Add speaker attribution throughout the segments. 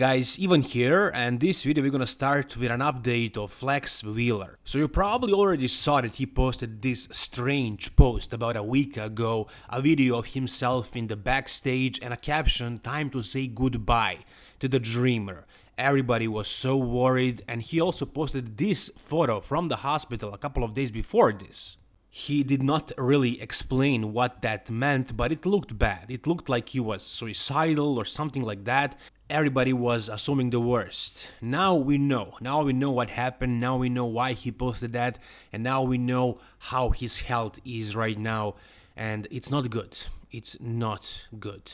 Speaker 1: Guys, Ivan here, and this video we're gonna start with an update of Flex Wheeler. So you probably already saw that he posted this strange post about a week ago, a video of himself in the backstage and a caption, time to say goodbye to the dreamer. Everybody was so worried and he also posted this photo from the hospital a couple of days before this. He did not really explain what that meant, but it looked bad. It looked like he was suicidal or something like that. Everybody was assuming the worst. Now we know. Now we know what happened. Now we know why he posted that. And now we know how his health is right now. And it's not good. It's not good.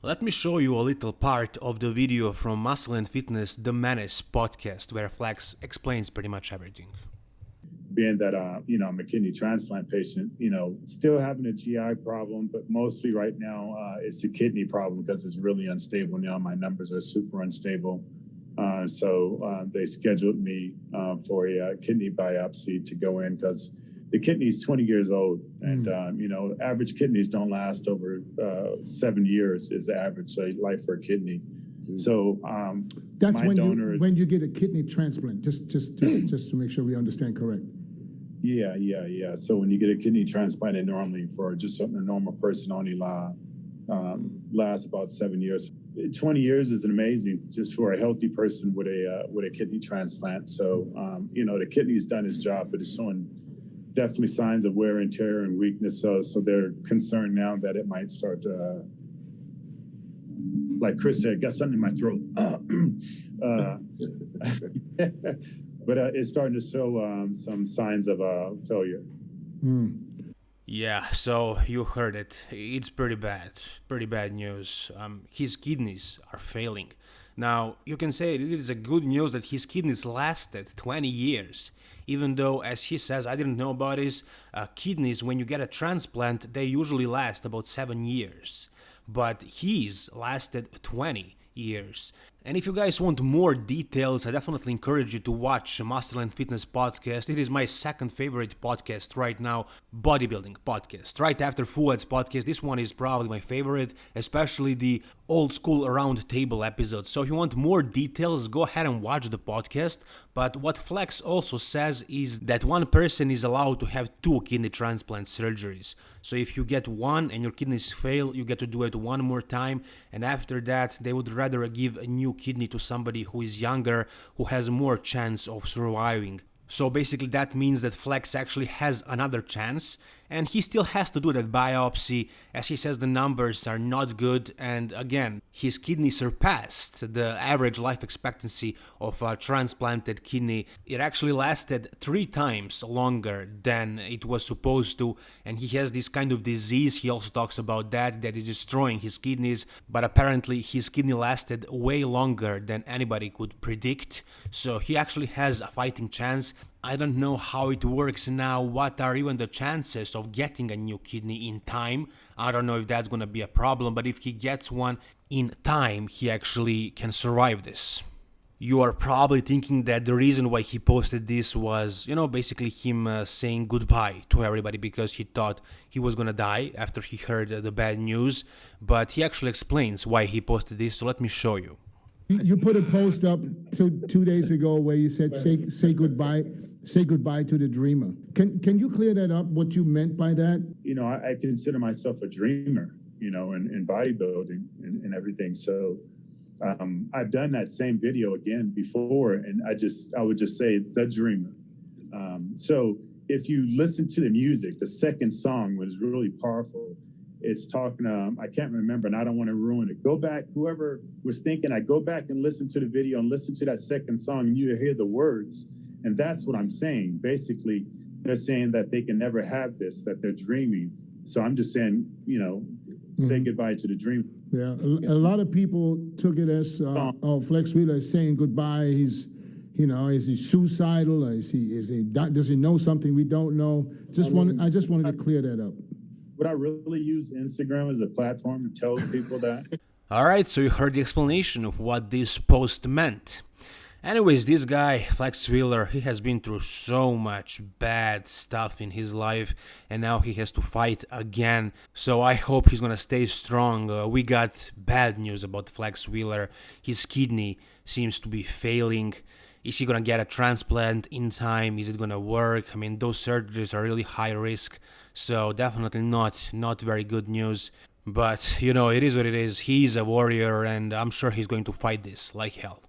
Speaker 1: Let me show you a little part of the video from Muscle and Fitness The Menace podcast where Flex explains pretty much everything
Speaker 2: being that uh, you know I'm a kidney transplant patient, you know, still having a GI problem, but mostly right now uh, it's a kidney problem because it's really unstable now. My numbers are super unstable. Uh, so uh, they scheduled me uh, for a uh, kidney biopsy to go in because the kidney is 20 years old, and mm. um, you know, average kidneys don't last over seven years is the average life for a kidney. Mm. So um,
Speaker 3: that's when you when you get a kidney transplant. Just just just just to make sure we understand correct.
Speaker 2: Yeah, yeah, yeah. So when you get a kidney transplant, normally for just a normal person only um, lasts about seven years. 20 years is amazing just for a healthy person with a uh, with a kidney transplant. So um, you know the kidney's done its job, but it's showing definitely signs of wear and tear and weakness. So so they're concerned now that it might start to, uh, like Chris said, got something in my throat. uh, but uh, it's starting to show um, some signs of uh, failure.
Speaker 1: Mm. Yeah, so you heard it. It's pretty bad, pretty bad news. Um, his kidneys are failing. Now, you can say it is a good news that his kidneys lasted 20 years. Even though, as he says, I didn't know about his uh, kidneys, when you get a transplant, they usually last about 7 years. But his lasted 20 years. And if you guys want more details, I definitely encourage you to watch Muscle and Fitness podcast. It is my second favorite podcast right now, bodybuilding podcast. Right after Fouad's podcast, this one is probably my favorite, especially the old school round table episodes. So if you want more details, go ahead and watch the podcast. But what Flex also says is that one person is allowed to have two kidney transplant surgeries. So if you get one and your kidneys fail, you get to do it one more time. And after that, they would rather give a new kidney to somebody who is younger, who has more chance of surviving. So basically that means that Flex actually has another chance and he still has to do that biopsy as he says the numbers are not good and again his kidney surpassed the average life expectancy of a transplanted kidney. It actually lasted three times longer than it was supposed to and he has this kind of disease. He also talks about that that is destroying his kidneys but apparently his kidney lasted way longer than anybody could predict. So he actually has a fighting chance I don't know how it works now, what are even the chances of getting a new kidney in time. I don't know if that's gonna be a problem, but if he gets one in time, he actually can survive this. You are probably thinking that the reason why he posted this was, you know, basically him uh, saying goodbye to everybody because he thought he was gonna die after he heard uh, the bad news. But he actually explains why he posted this, so let me show you.
Speaker 3: You put a post up two, two days ago where you said say say goodbye say goodbye to the dreamer. Can can you clear that up? What you meant by that?
Speaker 2: You know, I, I consider myself a dreamer. You know, in, in bodybuilding and, and everything. So um, I've done that same video again before, and I just I would just say the dreamer. Um, so if you listen to the music, the second song was really powerful. It's talking. Um, I can't remember, and I don't want to ruin it. Go back. Whoever was thinking, I go back and listen to the video and listen to that second song, and you hear the words and that's what I'm saying. Basically, they're saying that they can never have this, that they're dreaming. So I'm just saying, you know, say mm-hmm. goodbye to the dream.
Speaker 3: Yeah, a, a, lot of people took it as uh, oh, Flex Wheeler is saying goodbye. He's, you know, is he suicidal? Is he is he does he know something we don't know? Just I mean, I just wanted to clear that up.
Speaker 2: Would I really use Instagram as a platform to tell people that?
Speaker 1: All right, so you heard the explanation of what this post meant. Anyways, this guy, Flex Wheeler, he has been through so much bad stuff in his life and now he has to fight again. So I hope he's gonna stay strong. Uh, we got bad news about Flex Wheeler. His kidney seems to be failing. Is he gonna get a transplant in time? Is it gonna work? I mean, those surgeries are really high risk, so definitely not not very good news. But you know, it is what it is. He's a warrior, and I'm sure he's going to fight this like hell.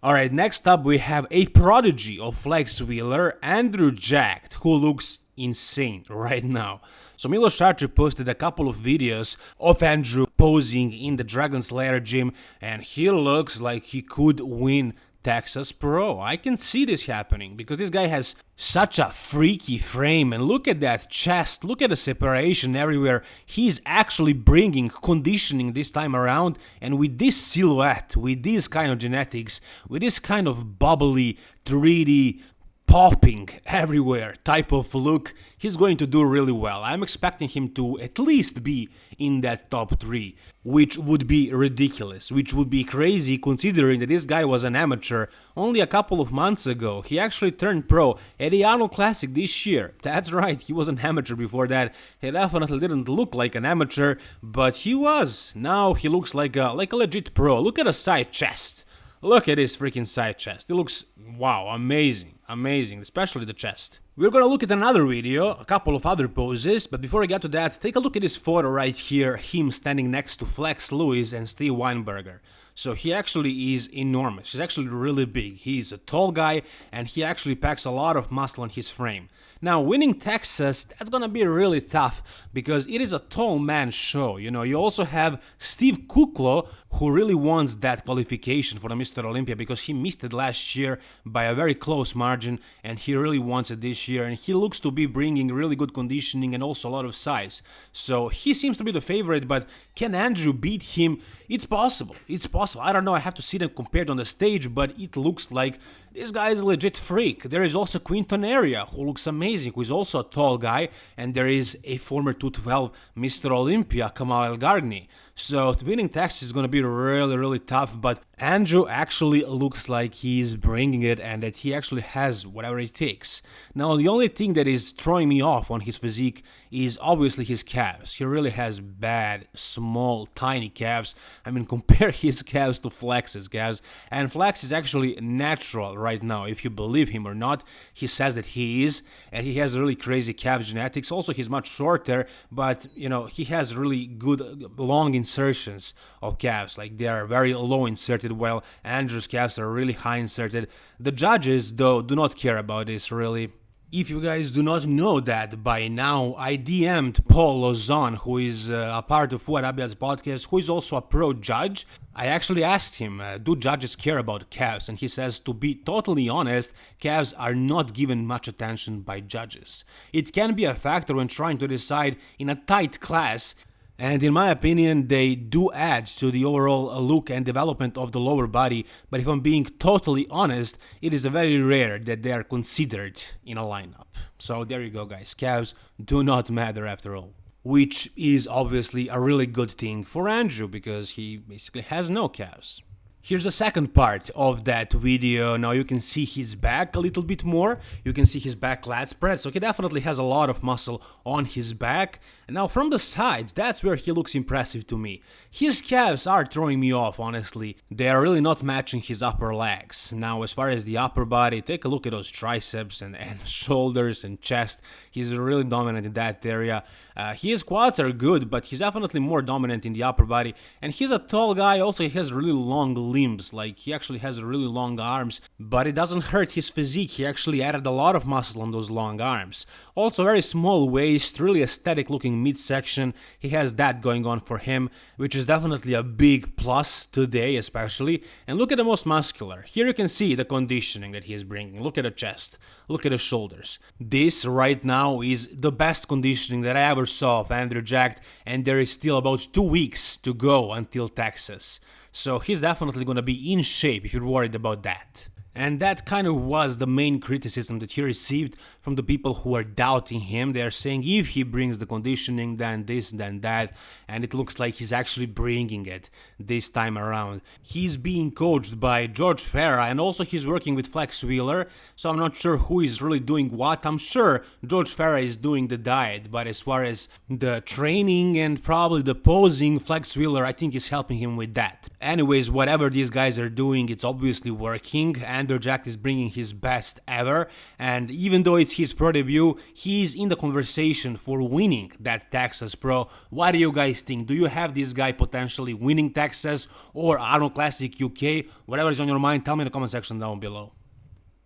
Speaker 1: Alright, next up we have a prodigy of Flex Wheeler, Andrew Jacked, who looks insane right now. So Milos Sarcev posted a couple of videos of Andrew posing in the Dragon Slayer gym and he looks like he could win Texas Pro. I can see this happening because this guy has such a freaky frame and look at that chest, look at the separation everywhere. He's actually bringing conditioning this time around and with this silhouette, with this kind of genetics, with this kind of bubbly 3D popping everywhere type of look, he's going to do really well. I'm expecting him to at least be in that top 3, which would be ridiculous, which would be crazy considering that this guy was an amateur only a couple of months ago. He actually turned pro at the Arnold Classic this year. That's right, he was an amateur before that. He definitely didn't look like an amateur, but he was. Now he looks like a, like a legit pro. Look at the side chest. Look at his freaking side chest. It looks, wow, amazing. Amazing, especially the chest. We're gonna look at another video, a couple of other poses, but before I get to that, take a look at this photo right here, him standing next to Flex Lewis and Steve Weinberger. So he actually is enormous, he's actually really big, he's a tall guy and he actually packs a lot of muscle on his frame. Now, winning Texas, that's gonna be really tough because it is a tall man show. You know, you also have Steve Kuclo, who really wants that qualification for the Mr. Olympia because he missed it last year by a very close margin and he really wants it this year. And he looks to be bringing really good conditioning and also a lot of size. So he seems to be the favorite, but can Andrew beat him? It's possible. It's possible. I don't know. I have to see them compared on the stage, but it looks like this guy is a legit freak. There is also Quinton Eriya, who looks amazing, who is also a tall guy, and there is a former 212 Mr. Olympia, Kamal Elgargni. So winning Texas is going to be really, really tough, but Andrew actually looks like he's bringing it and that he actually has whatever it takes. Now, the only thing that is throwing me off on his physique is obviously his calves. He really has bad, small, tiny calves. I mean, compare his calves to Flex's calves, and Flex is actually natural right now, if you believe him or not. He says that he is, and he has really crazy calf genetics. Also, he's much shorter, but, you know, he has really good, long, insertions of calves, like they are very low inserted, while Andrew's calves are really high inserted. The judges, though, do not care about this really. If you guys do not know that by now, I DM'd Paul Lauzon, who is uh, a part of Fouad podcast, who is also a pro judge. I actually asked him, uh, do judges care about calves? And he says, to be totally honest, calves are not given much attention by judges. It can be a factor when trying to decide in a tight class and in my opinion, they do add to the overall look and development of the lower body, but if I'm being totally honest, it is very rare that they are considered in a lineup. So there you go guys, calves do not matter after all. Which is obviously a really good thing for Andrew, because he basically has no calves. Here's the second part of that video. Now you can see his back a little bit more. You can see his back lat spread. So he definitely has a lot of muscle on his back. And now from the sides, that's where he looks impressive to me. His calves are throwing me off, honestly. They are really not matching his upper legs. Now as far as the upper body, take a look at those triceps and, and shoulders and chest. He's really dominant in that area. Uh, his quads are good, but he's definitely more dominant in the upper body. And he's a tall guy, also he has really long limbs, like he actually has really long arms, but it doesn't hurt his physique, he actually added a lot of muscle on those long arms. Also very small waist, really aesthetic looking midsection, he has that going on for him, which is definitely a big plus today especially. And look at the most muscular, here you can see the conditioning that he is bringing, look at the chest, look at the shoulders. This right now is the best conditioning that I ever saw of Andrew Jacked, and there is still about two weeks to go until Texas. So he's definitely gonna be in shape if you're worried about that. And that kind of was the main criticism that he received from the people who are doubting him. They are saying if he brings the conditioning, then this, then that, and it looks like he's actually bringing it this time around. He's being coached by George Farah and also he's working with Flex Wheeler, so I'm not sure who is really doing what. I'm sure George Farah is doing the diet, but as far as the training and probably the posing, Flex Wheeler I think is helping him with that. Anyways, whatever these guys are doing, it's obviously working and Jack is bringing his best ever, and even though it's his pro debut, he's in the conversation for winning that Texas Pro. What do you guys think? Do you have this guy potentially winning Texas or Arnold Classic UK? Whatever is on your mind, tell me in the comment section down below.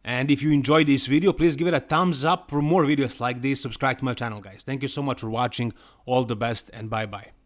Speaker 1: And if you enjoyed this video, please give it a thumbs up for more videos like this. Subscribe to my channel, guys. Thank you so much for watching. All the best and bye-bye.